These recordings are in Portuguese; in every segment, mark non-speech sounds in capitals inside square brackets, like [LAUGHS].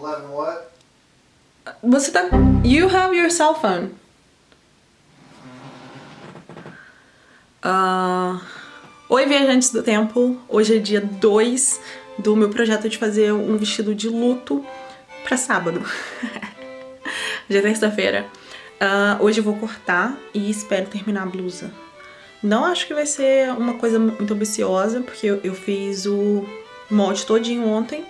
11 what? Você tá... You have your cell phone. Ah, Oi, viajantes do tempo. Hoje é dia 2 do meu projeto de fazer um vestido de luto pra sábado. [LAUGHS] Já é terça-feira. Uh, hoje eu vou cortar e espero terminar a blusa. Não acho que vai ser uma coisa muito ambiciosa, porque eu, eu fiz o molde todinho ontem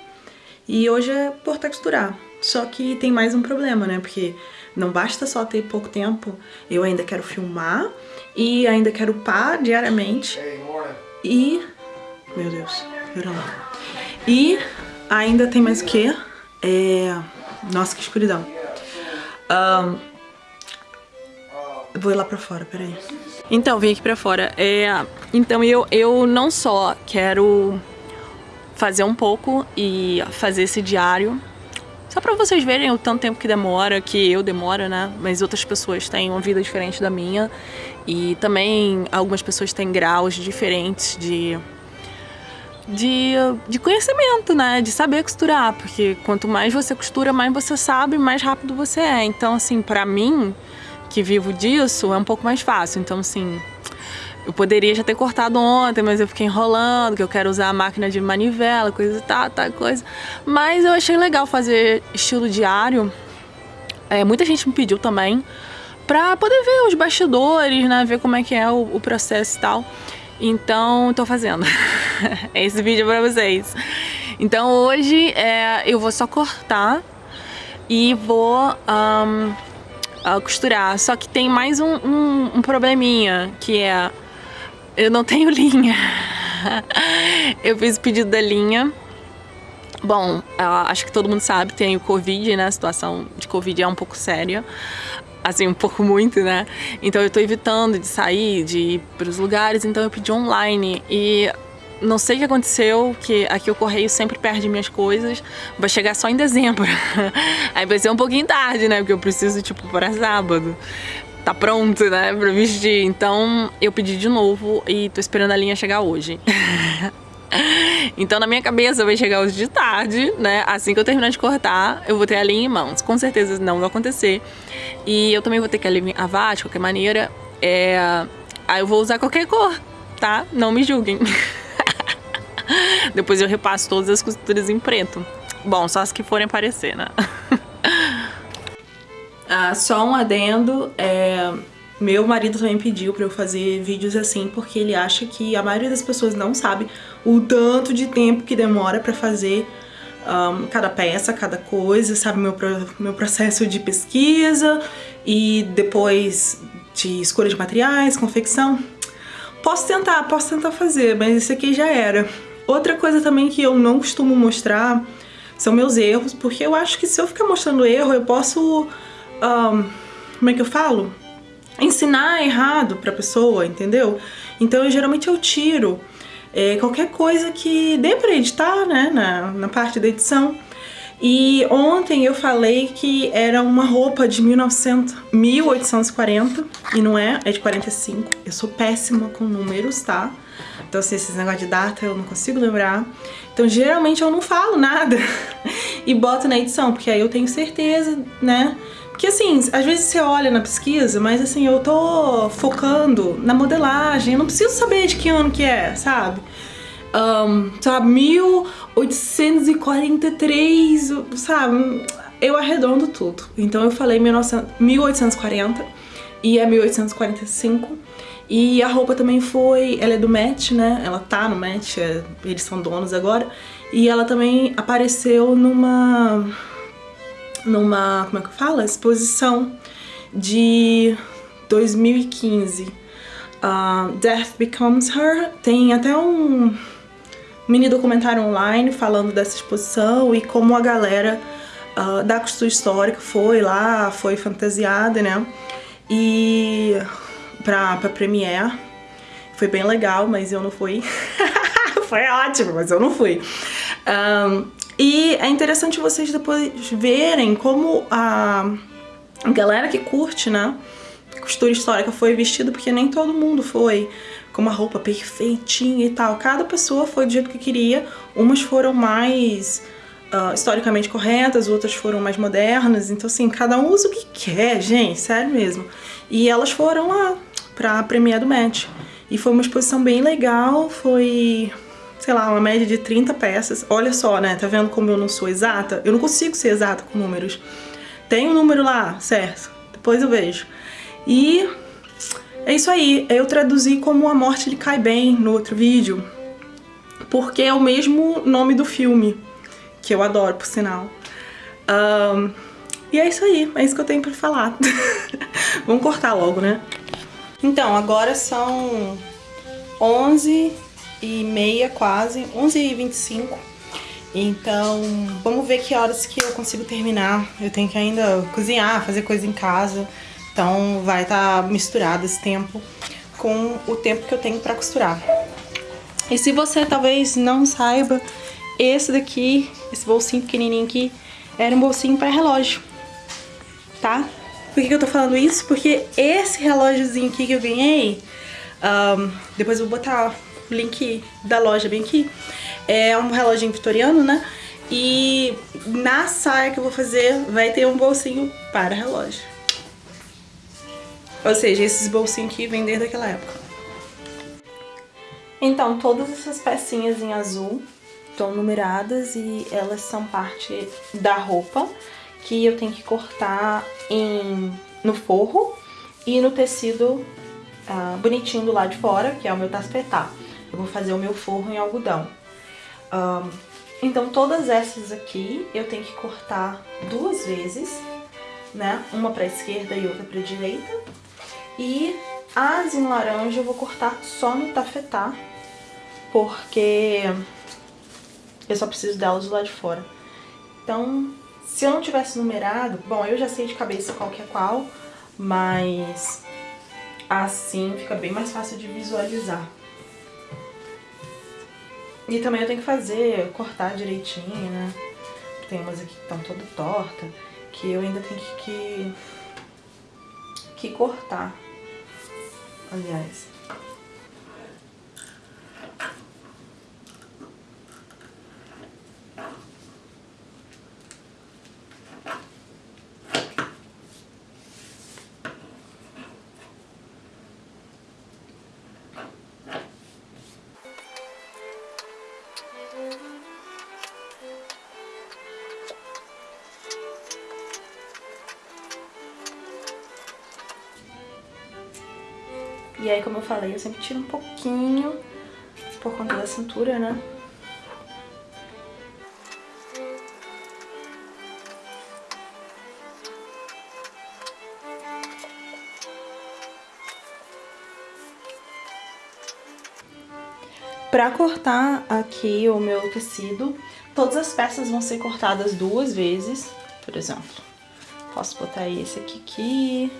e hoje é cortar e costurar. Só que tem mais um problema, né? Porque não basta só ter pouco tempo, eu ainda quero filmar e ainda quero upar diariamente. E... Meu Deus, pera lá. E ainda tem mais o quê? É... Nossa, que escuridão. Um... Vou ir lá pra fora, peraí. Então, vim aqui pra fora. É... Então, eu, eu não só quero fazer um pouco e fazer esse diário só pra vocês verem o tanto tempo que demora, que eu demoro, né? Mas outras pessoas têm uma vida diferente da minha. E também algumas pessoas têm graus diferentes de, de, de conhecimento, né? De saber costurar. Porque quanto mais você costura, mais você sabe, mais rápido você é. Então, assim, pra mim, que vivo disso, é um pouco mais fácil. Então, assim, eu poderia já ter cortado ontem, mas eu fiquei enrolando, que eu quero usar a máquina de manivela, coisa e tal, tal, coisa. Mas eu achei legal fazer estilo diário. É, muita gente me pediu também pra poder ver os bastidores, né? Ver como é que é o, o processo e tal. Então, tô fazendo. [LAUGHS] Esse vídeo é pra vocês. Então hoje é, eu vou só cortar e vou um, costurar. Só que tem mais um, um, um probleminha, que é eu não tenho [LAUGHS] linha. eu fiz o pedido da linha. Bom, acho que todo mundo sabe, tem o Covid, né? A situação de Covid é um pouco séria. Assim, um pouco muito, né? Então eu tô evitando de sair, de ir pros lugares, então eu pedi online. E não sei o que aconteceu, que aqui o correio sempre perde minhas coisas. Vai chegar só em dezembro. [LAUGHS] Aí vai ser um pouquinho tarde, né? Porque eu preciso, tipo, para sábado tá pronto, né, pra vestir. Então eu pedi de novo e tô esperando a linha chegar hoje. [LAUGHS] então na minha cabeça vai chegar hoje de tarde, né, assim que eu terminar de cortar, eu vou ter a linha em mãos. Com certeza não vai acontecer. E eu também vou ter que alinhavar de qualquer maneira. É... Aí eu vou usar qualquer cor, tá? Não me julguem. [LAUGHS] Depois eu repasso todas as costuras em preto. Bom, só as que forem aparecer, né? [LAUGHS] Ah, só um adendo, é, meu marido também pediu pra eu fazer vídeos assim porque ele acha que a maioria das pessoas não sabe o tanto de tempo que demora pra fazer um, cada peça, cada coisa, sabe? Meu, meu processo de pesquisa e depois de escolha de materiais, confecção. Posso tentar, posso tentar fazer, mas esse aqui já era. Outra coisa também que eu não costumo mostrar são meus erros, porque eu acho que se eu ficar mostrando erro, eu posso um, como é que eu falo? Ensinar errado pra pessoa, entendeu? Então eu, geralmente eu tiro é, qualquer coisa que dê pra editar, né, na, na parte da edição. E ontem eu falei que era uma roupa de 1900, 1840 e não é, é de 45. Eu sou péssima com números, tá? Então assim, esses negócios de data eu não consigo lembrar. Então geralmente eu não falo nada [LAUGHS] e boto na edição, porque aí eu tenho certeza, né? Porque assim, às vezes você olha na pesquisa, mas assim, eu tô focando na modelagem, eu não preciso saber de que ano que é, sabe? Um, sabe, 1843, sabe? Eu arredondo tudo. Então eu falei 1840 e é 1845. E a roupa também foi, ela é do Met, né? Ela tá no Met, é, eles são donos agora. E ela também apareceu numa numa, como é que fala? Exposição de 2015. Uh, Death Becomes Her. Tem até um mini documentário online falando dessa exposição e como a galera uh, da costura histórica foi lá, foi fantasiada, né? E pra, pra Premiere. Foi bem legal, mas eu não fui. [LAUGHS] foi ótimo, mas eu não fui. Um, e é interessante vocês depois verem como a galera que curte, né, costura histórica foi vestida, porque nem todo mundo foi com uma roupa perfeitinha e tal. Cada pessoa foi do jeito que queria. Umas foram mais uh, historicamente corretas, outras foram mais modernas. Então, assim, cada um usa o que quer, gente, sério mesmo. E elas foram lá pra premiere do match. E foi uma exposição bem legal, foi, sei lá, uma média de 30 peças. Olha só, né, tá vendo como eu não sou exata? Eu não consigo ser exata com números. Tem um número lá, certo? Depois eu vejo. E é isso aí, eu traduzi como A Morte Lhe Cai Bem no outro vídeo, porque é o mesmo nome do filme que eu adoro, por sinal. Um, e é isso aí, é isso que eu tenho pra falar. [LAUGHS] Vamos cortar logo, né? Então, agora são 11 e meia quase, 11 e 25. Então, vamos ver que horas que eu consigo terminar. Eu tenho que ainda cozinhar, fazer coisa em casa. Então, vai estar tá misturado esse tempo com o tempo que eu tenho pra costurar. E se você talvez não saiba, esse daqui, esse bolsinho pequenininho aqui, era um bolsinho para relógio, tá? Por que, que eu tô falando isso? Porque esse relógiozinho aqui que eu ganhei, um, depois eu vou botar o link da loja bem aqui, é um relógio vitoriano, né? E na saia que eu vou fazer vai ter um bolsinho para relógio. Ou seja, esses bolsinhos aqui vêm desde aquela época. Então, todas essas pecinhas em azul estão numeradas e elas são parte da roupa que eu tenho que cortar em, no forro e no tecido ah, bonitinho do lado de fora, que é o meu taspetá. Eu vou fazer o meu forro em algodão. Então todas essas aqui eu tenho que cortar duas vezes, né? Uma pra esquerda e outra pra direita. E as em laranja eu vou cortar só no tafetá, porque eu só preciso delas do lado de fora. Então, se eu não tivesse numerado, bom, eu já sei de cabeça qual que é qual, mas assim fica bem mais fácil de visualizar. E também eu tenho que fazer, cortar direitinho, né? Tem umas aqui que estão toda torta, que eu ainda tenho que, que, que cortar, aliás. E aí, como eu falei, eu sempre tiro um pouquinho por conta da cintura, né? Pra cortar aqui o meu tecido, todas as peças vão ser cortadas duas vezes, por exemplo. Posso botar esse aqui aqui.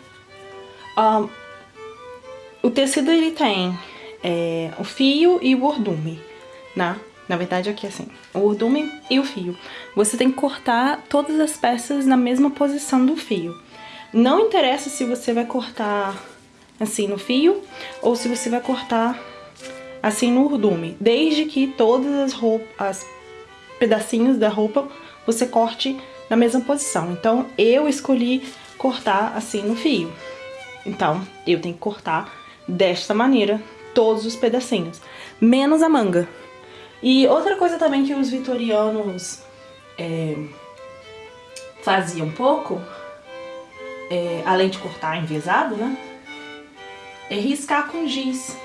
Um, o tecido ele tem é, o fio e o ordume, né? Na verdade aqui assim, o ordume e o fio. Você tem que cortar todas as peças na mesma posição do fio. Não interessa se você vai cortar assim no fio ou se você vai cortar assim no ordume, desde que todas as roupas, pedacinhos da roupa você corte na mesma posição. Então eu escolhi cortar assim no fio. Então eu tenho que cortar desta maneira todos os pedacinhos, menos a manga. E outra coisa também que os vitorianos é, faziam um pouco, é, além de cortar envezado, né? É riscar com giz.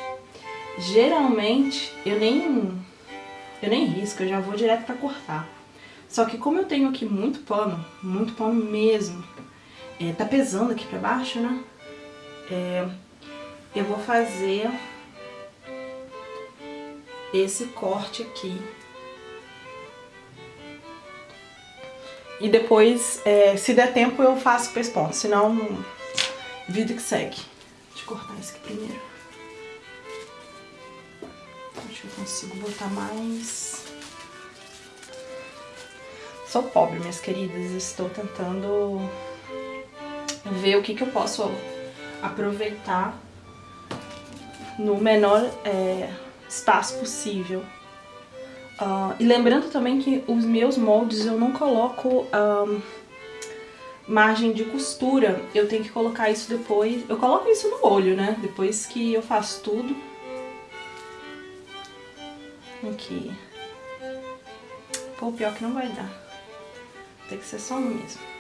Geralmente, eu nem, eu nem risco, eu já vou direto pra cortar. Só que como eu tenho aqui muito pano, muito pano mesmo, é, tá pesando aqui pra baixo, né? É, eu vou fazer esse corte aqui. E depois, é, se der tempo, eu faço o pesponto, senão, vida que segue. Deixa eu cortar esse aqui primeiro. Acho que eu consigo botar mais... Sou pobre, minhas queridas, estou tentando ver o que, que eu posso aproveitar no menor é, espaço possível. Uh, e lembrando também que os meus moldes eu não coloco um, margem de costura. Eu tenho que colocar isso depois. Eu coloco isso no olho, né? Depois que eu faço tudo. Aqui. Pô, pior que não vai dar. Tem que ser só um mesmo.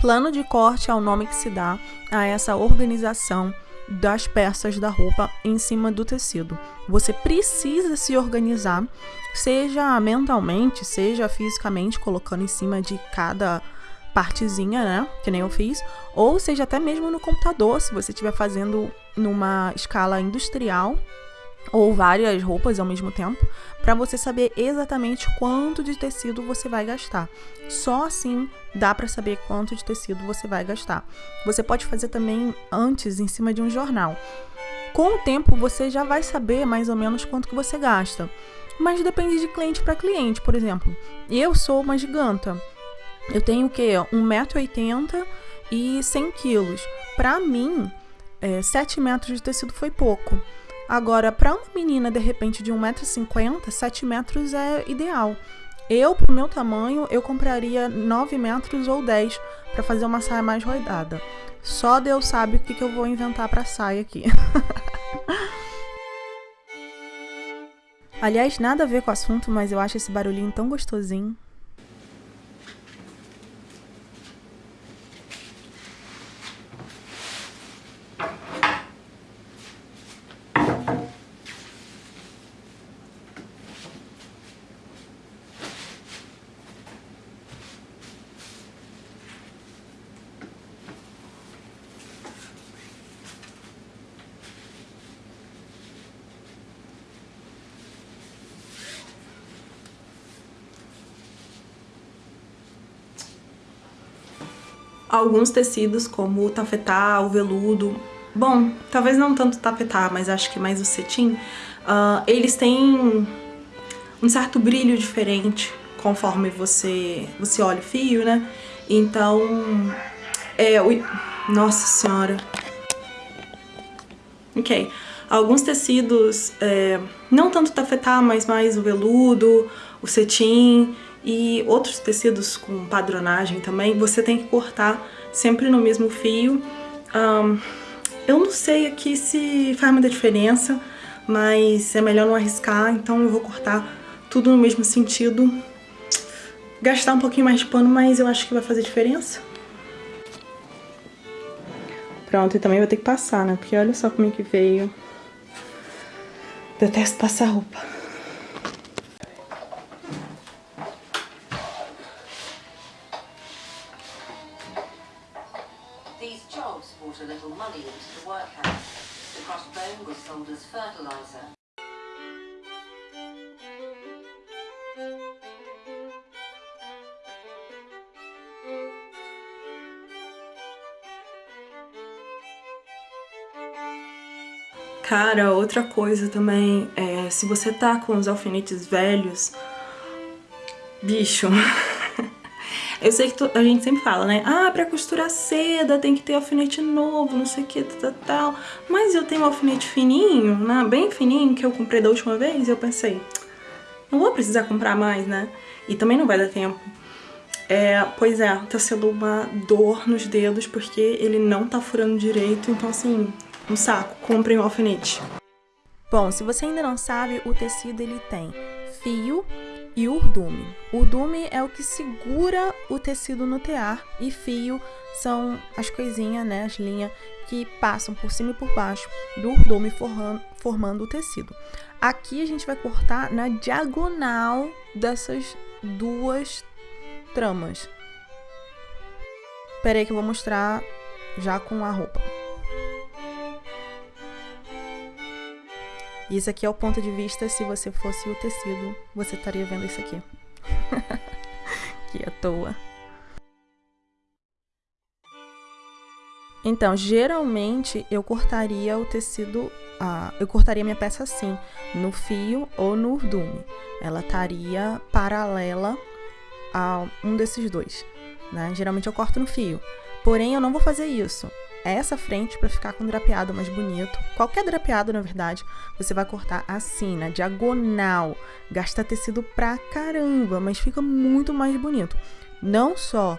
Plano de corte é o nome que se dá a essa organização das peças da roupa em cima do tecido. Você precisa se organizar, seja mentalmente, seja fisicamente, colocando em cima de cada partezinha, né? Que nem eu fiz, ou seja até mesmo no computador, se você estiver fazendo numa escala industrial ou várias roupas ao mesmo tempo, para você saber exatamente quanto de tecido você vai gastar. Só assim dá para saber quanto de tecido você vai gastar. Você pode fazer também antes em cima de um jornal. Com o tempo você já vai saber mais ou menos quanto que você gasta. Mas depende de cliente para cliente, por exemplo. Eu sou uma giganta. Eu tenho o quê? 1,80m e 100 quilos. Para mim, é, 7 metros de tecido foi pouco. Agora, para uma menina de repente de 1,50m, 7 metros é ideal. Eu, pro meu tamanho, eu compraria 9 metros ou 10 para fazer uma saia mais rodada. Só Deus sabe o que, que eu vou inventar para saia aqui. [LAUGHS] Aliás, nada a ver com o assunto, mas eu acho esse barulhinho tão gostosinho. Alguns tecidos como o tafetá, o veludo, bom, talvez não tanto o tafetá, mas acho que mais o cetim, uh, eles têm um certo brilho diferente conforme você, você olha o fio, né? Então, é... Ui, nossa senhora. Ok. Alguns tecidos, é, não tanto tafetá, mas mais o veludo, o cetim, e outros tecidos com padronagem também, você tem que cortar sempre no mesmo fio. Um, eu não sei aqui se faz muita diferença, mas é melhor não arriscar, então eu vou cortar tudo no mesmo sentido. Gastar um pouquinho mais de pano, mas eu acho que vai fazer diferença. Pronto, e também vou ter que passar, né? Porque olha só como é que veio. Detesto passar roupa. Cara, outra coisa também, é, se você tá com os alfinetes velhos, bicho, [LAUGHS] eu sei que a gente sempre fala, né? Ah, pra costurar seda tem que ter alfinete novo, não sei o que, tal, tal. Mas eu tenho um alfinete fininho, né? Bem fininho, que eu comprei da última vez, e eu pensei, não vou precisar comprar mais, né? E também não vai dar tempo. É, pois é, tá sendo uma dor nos dedos, porque ele não tá furando direito, então assim, um saco, comprem um alfinete. Bom, se você ainda não sabe, o tecido ele tem fio e urdume. Urdume é o que segura o tecido no tear e fio são as coisinhas, né, as linhas que passam por cima e por baixo do urdume formando, formando o tecido. Aqui a gente vai cortar na diagonal dessas duas tramas. Peraí que eu vou mostrar já com a roupa. Isso aqui é o ponto de vista, se você fosse o tecido, você estaria vendo isso aqui. [LAUGHS] que à toa. Então, geralmente eu cortaria o tecido, ah, eu cortaria minha peça assim, no fio ou no urdume. Ela estaria paralela a um desses dois, né? Geralmente eu corto no fio. Porém, eu não vou fazer isso. Essa frente para ficar com drapeado mais bonito. Qualquer drapeado, na verdade, você vai cortar assim, na diagonal. Gasta tecido pra caramba, mas fica muito mais bonito. Não só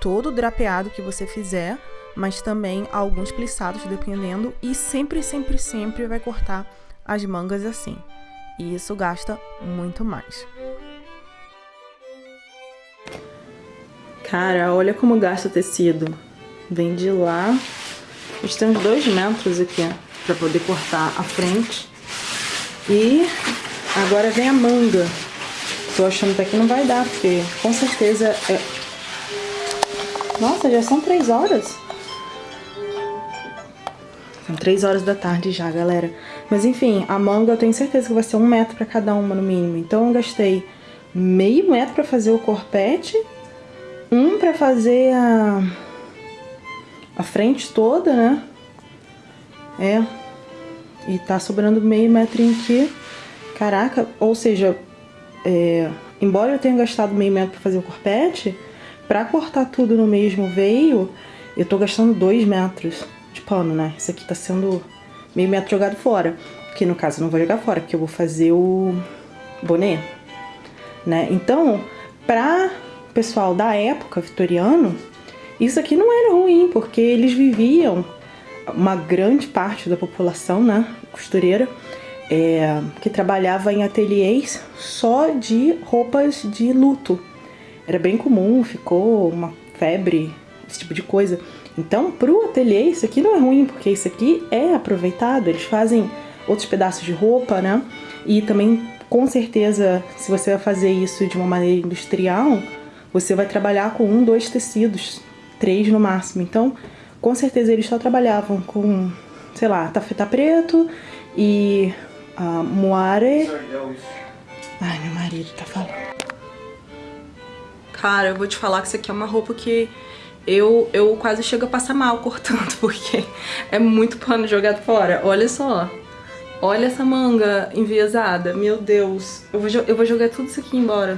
todo o drapeado que você fizer, mas também alguns plissados, dependendo. E sempre, sempre, sempre vai cortar as mangas assim. E isso gasta muito mais. Cara, olha como gasta tecido. Vem de lá. A gente tem uns dois metros aqui pra poder cortar a frente. E agora vem a manga. Tô achando até que não vai dar, porque com certeza é... Nossa, já são três horas. São três horas da tarde já, galera. Mas enfim, a manga eu tenho certeza que vai ser um metro pra cada uma no mínimo. Então eu gastei meio metro pra fazer o corpete, um pra fazer a, a frente toda, né? É. E tá sobrando meio metrinho aqui. Caraca, ou seja, é, embora eu tenha gastado meio metro pra fazer o corpete, pra cortar tudo no mesmo veio, eu tô gastando dois metros de pano, né? Isso aqui tá sendo meio metro jogado fora. Que no caso eu não vou jogar fora, porque eu vou fazer o boné, né? Então, pra pessoal da época vitoriano, isso aqui não era ruim, porque eles viviam, uma grande parte da população, né, costureira, é, que trabalhava em ateliês só de roupas de luto. Era bem comum, ficou uma febre, esse tipo de coisa. Então, pro ateliê, isso aqui não é ruim, porque isso aqui é aproveitado. Eles fazem outros pedaços de roupa, né? E também, com certeza, se você vai fazer isso de uma maneira industrial, você vai trabalhar com um, dois tecidos, três no máximo. Então, com certeza eles só trabalhavam com, sei lá, tafetá preto e uh, moare... Ai, meu marido tá falando. Cara, eu vou te falar que isso aqui é uma roupa que eu, eu quase chego a passar mal cortando, [LAUGHS] porque é muito pano jogado fora. Olha só. Olha essa manga enviesada. Meu Deus. Eu vou, eu vou jogar tudo isso aqui embora.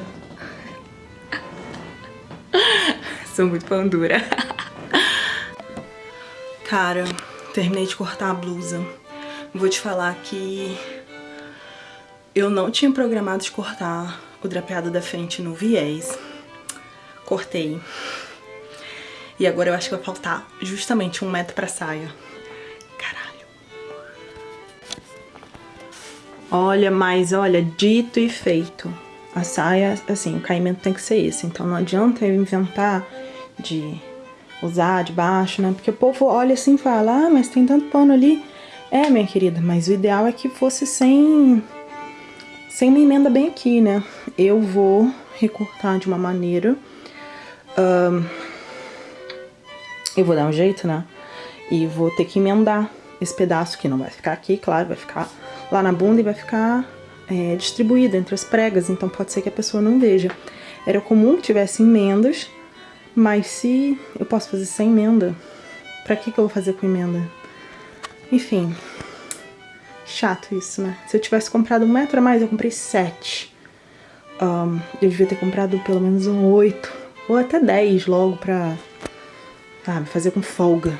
Sou muito pão dura. [LAUGHS] Cara, terminei de cortar a blusa. Vou te falar que eu não tinha programado de cortar o drapeado da frente no viés. Cortei. E agora eu acho que vai faltar justamente um metro pra saia. Caralho. Olha, mas olha, dito e feito. A saia, assim, o caimento tem que ser esse. Então não adianta eu inventar de usar de baixo, né? Porque o povo olha assim e fala, ah, mas tem tanto pano ali. É, minha querida, mas o ideal é que fosse sem, sem uma emenda bem aqui, né? Eu vou recortar de uma maneira... Um, eu vou dar um jeito, né? E vou ter que emendar esse pedaço que não vai ficar aqui, claro, vai ficar lá na bunda e vai ficar é, distribuído entre as pregas, então pode ser que a pessoa não veja. Era comum que tivesse emendas, mas se eu posso fazer sem emenda, pra que que eu vou fazer com emenda? Enfim, chato isso, né? Se eu tivesse comprado um metro a mais, eu comprei sete. Um, eu devia ter comprado pelo menos um oito, ou até dez logo pra sabe? Fazer com folga.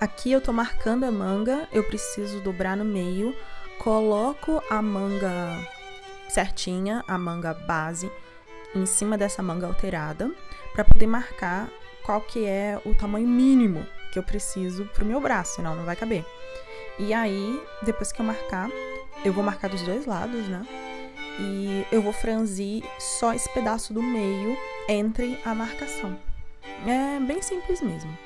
Aqui eu tô marcando a manga, eu preciso dobrar no meio, coloco a manga certinha, a manga base, em cima dessa manga alterada, para poder marcar qual que é o tamanho mínimo que eu preciso pro meu braço, senão não vai caber. E aí, depois que eu marcar, eu vou marcar dos dois lados, né? E eu vou franzir só esse pedaço do meio entre a marcação. É bem simples mesmo.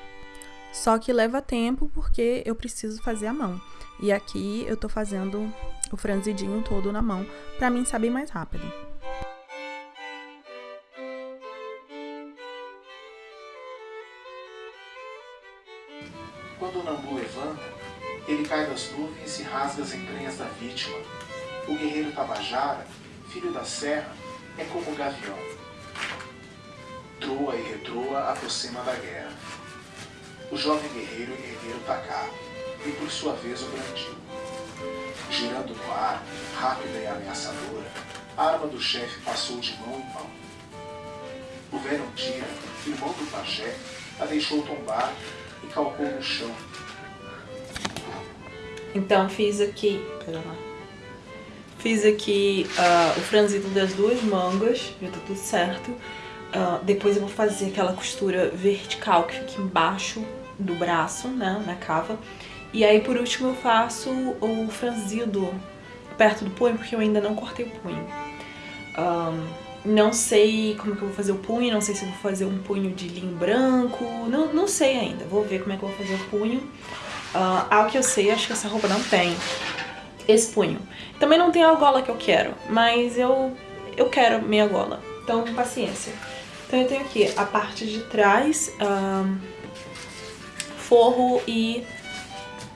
Só que leva tempo porque eu preciso fazer a mão. E aqui eu tô fazendo o franzidinho todo na mão, pra mim saber mais rápido. Rasga as entranhas da vítima. O guerreiro Tabajara, filho da serra, é como o gavião troa e retroa aproxima da guerra. O jovem guerreiro ergueu o tacar e por sua vez o brandiu. Girando no ar, rápida e ameaçadora, a arma do chefe passou de mão em mão. O Verondira, irmão do pajé, a deixou tombar e calcou no chão. Então fiz aqui, pera lá. Fiz aqui uh, o franzido das duas mangas, já tá tudo certo. Uh, depois eu vou fazer aquela costura vertical que fica embaixo do braço, né, na cava. E aí por último eu faço o franzido perto do punho, porque eu ainda não cortei o punho. Um, não sei como que eu vou fazer o punho, não sei se eu vou fazer um punho de linho branco, não, não sei ainda. Vou ver como é que eu vou fazer o punho. Uh, ao que eu sei, acho que essa roupa não tem esse punho. Também não tem a gola que eu quero, mas eu, eu quero minha gola. Então, paciência. Então eu tenho aqui a parte de trás, um, forro e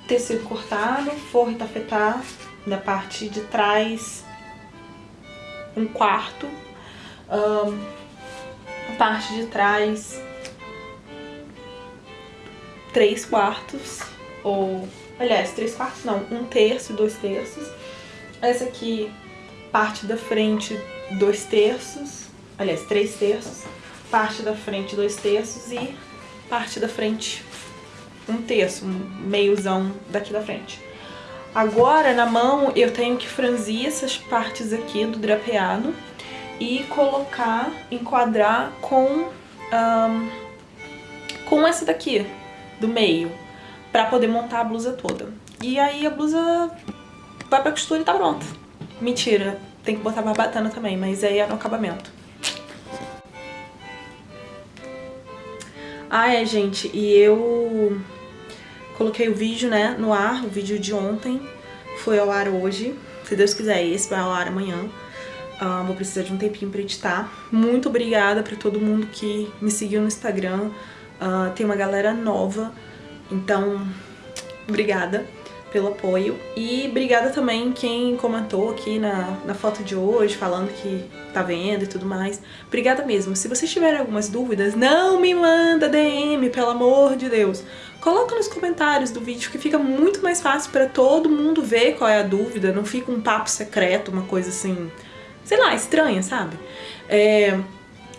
tecido cortado, forro e tafetá. Na parte de trás, um quarto. Um, a parte de trás, três quartos. Ou, aliás, três quartos não, um terço e dois terços. Essa aqui, parte da frente, dois terços. Aliás, três terços. Parte da frente, dois terços. E parte da frente, um terço, um meiozão daqui da frente. Agora, na mão, eu tenho que franzir essas partes aqui do drapeado e colocar, enquadrar com, um, com essa daqui, do meio, pra poder montar a blusa toda. E aí a blusa vai pra costura e tá pronta. Mentira, tem que botar barbatana também, mas aí é no acabamento. Ah, é, gente, e eu Coloquei o vídeo, né, no ar, o vídeo de ontem foi ao ar hoje. Se Deus quiser, esse vai ao ar amanhã. Uh, vou precisar de um tempinho pra editar. Muito obrigada pra todo mundo que me seguiu no Instagram. Uh, tem uma galera nova, então obrigada pelo apoio. E obrigada também quem comentou aqui na, na foto de hoje, falando que tá vendo e tudo mais. Obrigada mesmo. Se vocês tiverem algumas dúvidas, não me manda DM, pelo amor de Deus. Coloca nos comentários do vídeo que fica muito mais fácil para todo mundo ver qual é a dúvida, não fica um papo secreto, uma coisa assim, sei lá, estranha, sabe? É,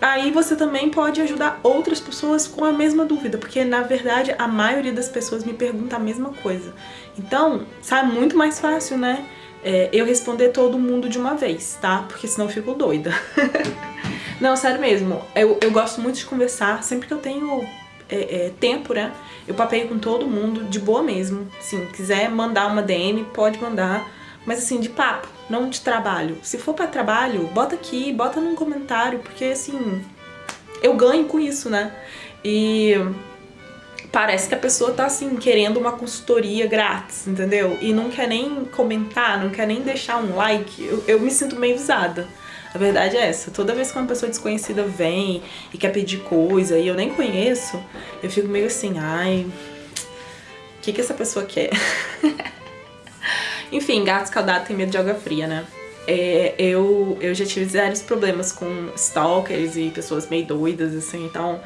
Aí você também pode ajudar outras pessoas com a mesma dúvida, porque na verdade a maioria das pessoas me pergunta a mesma coisa. Então, sai muito mais fácil, né? É, eu responder todo mundo de uma vez, tá? Porque senão eu fico doida. [LAUGHS] Não, sério mesmo, eu, eu gosto muito de conversar, sempre que eu tenho é, é, tempo, né? Eu papeio com todo mundo, de boa mesmo. Sim, quiser mandar uma DM, pode mandar mas assim, de papo, não de trabalho. Se for para trabalho, bota aqui, bota num comentário, porque assim, eu ganho com isso, né? E parece que a pessoa tá assim, querendo uma consultoria grátis, entendeu? E não quer nem comentar, não quer nem deixar um like, eu, eu me sinto meio usada. A verdade é essa, toda vez que uma pessoa desconhecida vem e quer pedir coisa e eu nem conheço, eu fico meio assim, ai, o que que essa pessoa quer? [LAUGHS] Enfim, gato escaldado tem medo de água fria, né? É, eu, eu já tive vários problemas com stalkers e pessoas meio doidas, assim, então...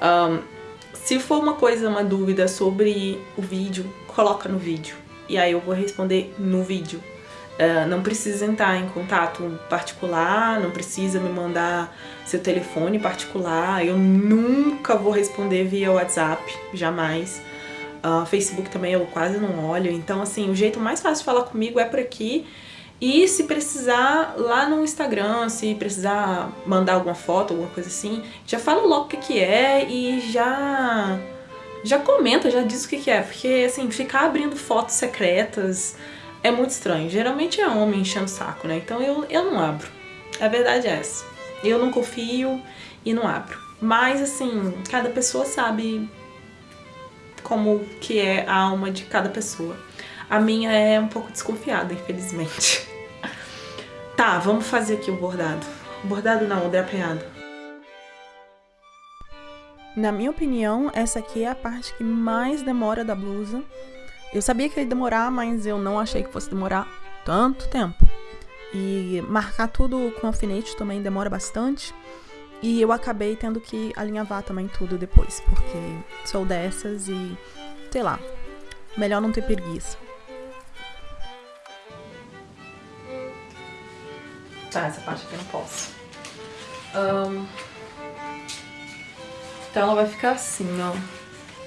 Um, se for uma coisa, uma dúvida sobre o vídeo, coloca no vídeo. E aí eu vou responder no vídeo. Uh, não precisa entrar em contato particular, não precisa me mandar seu telefone particular. Eu nunca vou responder via WhatsApp, jamais. Uh, Facebook também eu quase não olho. Então, assim, o jeito mais fácil de falar comigo é por aqui. E se precisar, lá no Instagram, se precisar mandar alguma foto, alguma coisa assim, já fala logo o que, que é e já já comenta, já diz o que, que é. Porque, assim, ficar abrindo fotos secretas é muito estranho. Geralmente é homem enchendo o saco, né? Então eu, eu não abro. A verdade é essa. Eu não confio e não abro. Mas, assim, cada pessoa sabe como que é a alma de cada pessoa. A minha é um pouco desconfiada, infelizmente. [LAUGHS] tá, vamos fazer aqui o bordado. bordado não, o drapeado. Na minha opinião, essa aqui é a parte que mais demora da blusa. Eu sabia que ia demorar, mas eu não achei que fosse demorar tanto tempo. E marcar tudo com alfinete também demora bastante. E eu acabei tendo que alinhavar também tudo depois, porque sou dessas e, sei lá, melhor não ter preguiça. Tá, essa parte aqui eu não posso. Um... Então ela vai ficar assim, ó.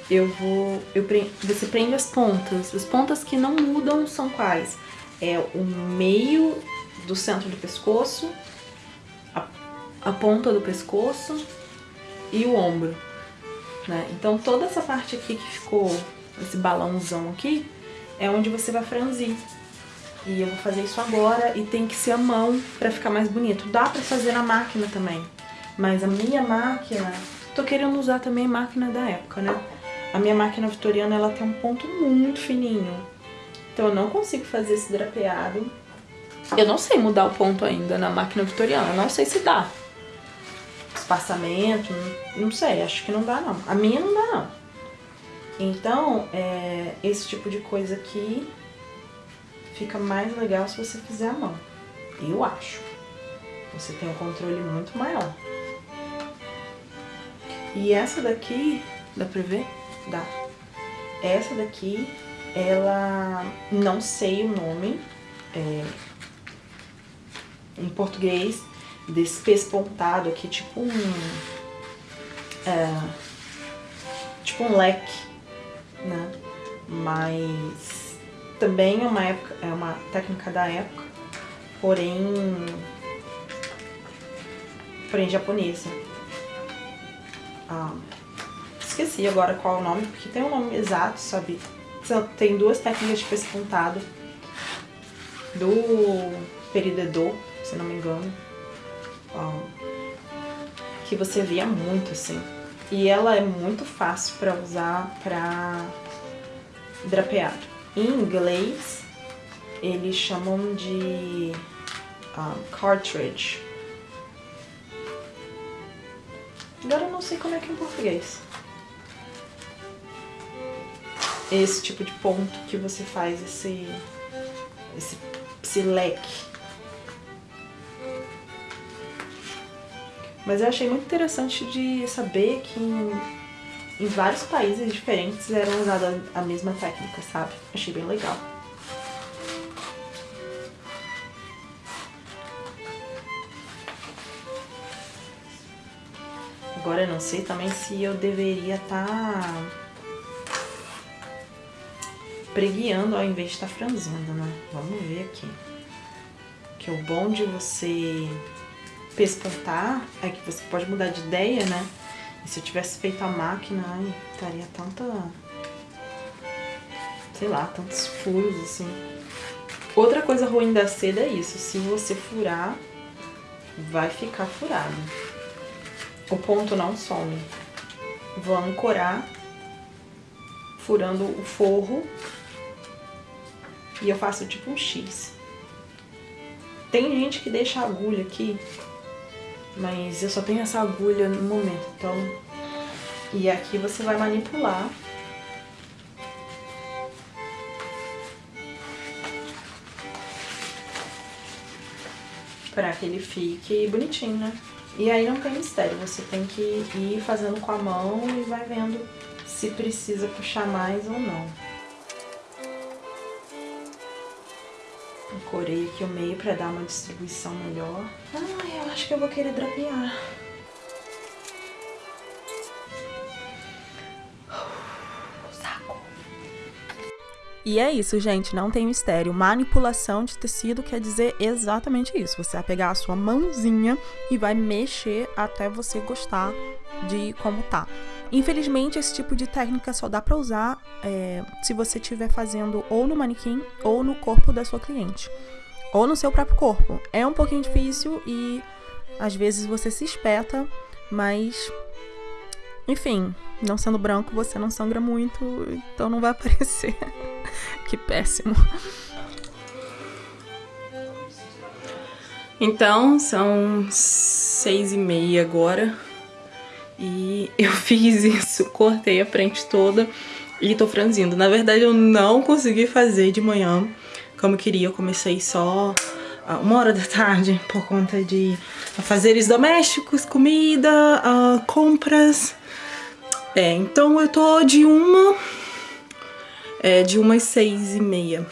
eu vou... Eu pre, você prende as pontas. As pontas que não mudam são quais? É o meio do centro do pescoço, a ponta do pescoço e o ombro. Né? Então toda essa parte aqui que ficou, esse balãozão aqui, é onde você vai franzir. E eu vou fazer isso agora e tem que ser a mão pra ficar mais bonito. Dá pra fazer na máquina também, mas a minha máquina... Tô querendo usar também máquina da época, né? A minha máquina vitoriana, ela tem um ponto muito fininho. Então eu não consigo fazer esse drapeado. Eu não sei mudar o ponto ainda na máquina vitoriana, não sei se dá. Espaçamento, não sei, acho que não dá não. A minha não dá não. Então, é, esse tipo de coisa aqui fica mais legal se você fizer a mão. Eu acho. Você tem um controle muito maior. E essa daqui, dá pra ver? Dá. Essa daqui, ela não sei o nome é, em português desse pespontado aqui, tipo um é, tipo um leque, né? Mas também é uma época, é uma técnica da época, porém porém japonesa. Ah, esqueci agora qual é o nome, porque tem um nome exato, sabe? Tem duas técnicas de pespontado do peridedor, se não me engano, que você via muito, assim. E ela é muito fácil para usar para drapeado. Em inglês, eles chamam de um, ah, cartridge. Agora eu não sei como é que é em português. Esse tipo de ponto que você faz esse, esse, esse leque. Mas eu achei muito interessante de saber que em, em vários países diferentes era usada a mesma técnica, sabe? Achei bem legal. Agora eu não sei também se eu deveria estar tá preguiando ao invés de estar tá franzindo, né? Vamos ver aqui. Que o bom de você pespontar é que você pode mudar de ideia, né? E se eu tivesse feito a máquina, ai, estaria tanta... Sei lá, tantos furos, assim. Outra coisa ruim da seda é isso. Se você furar, vai ficar furado o ponto não some. Vou ancorar, furando o forro, e eu faço tipo um X. Tem gente que deixa a agulha aqui, mas eu só tenho essa agulha no momento, então... E aqui você vai manipular. Pra que ele fique bonitinho, né? E aí não tem mistério, você tem que ir fazendo com a mão e vai vendo se precisa puxar mais ou não. Corei aqui o meio para dar uma distribuição melhor. Ah, acho que eu vou querer drapear. [SIGHS] E é isso, gente, não tem mistério. Manipulação de tecido quer dizer exatamente isso. Você vai pegar a sua mãozinha e vai mexer até você gostar de como tá. Infelizmente, esse tipo de técnica só dá pra usar é, se você estiver fazendo ou no manequim ou no corpo da sua cliente. Ou no seu próprio corpo. É um pouquinho difícil e às vezes você se espeta, mas enfim, não sendo branco, você não sangra muito, então não vai [LAUGHS] aparecer. que péssimo. Então, são seis e meia agora. E eu [LAUGHS] fiz isso, cortei a frente toda e tô franzindo. Na verdade, eu não consegui fazer de manhã como eu queria. Eu comecei só uma hora da tarde por conta de fazeres domésticos, comida, uh, compras. É, então eu tô de uma é, de umas seis e meia.